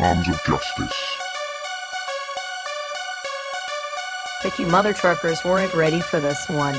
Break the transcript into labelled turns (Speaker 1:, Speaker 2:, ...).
Speaker 1: Arms of Justice.
Speaker 2: But you mother truckers weren't ready for this one.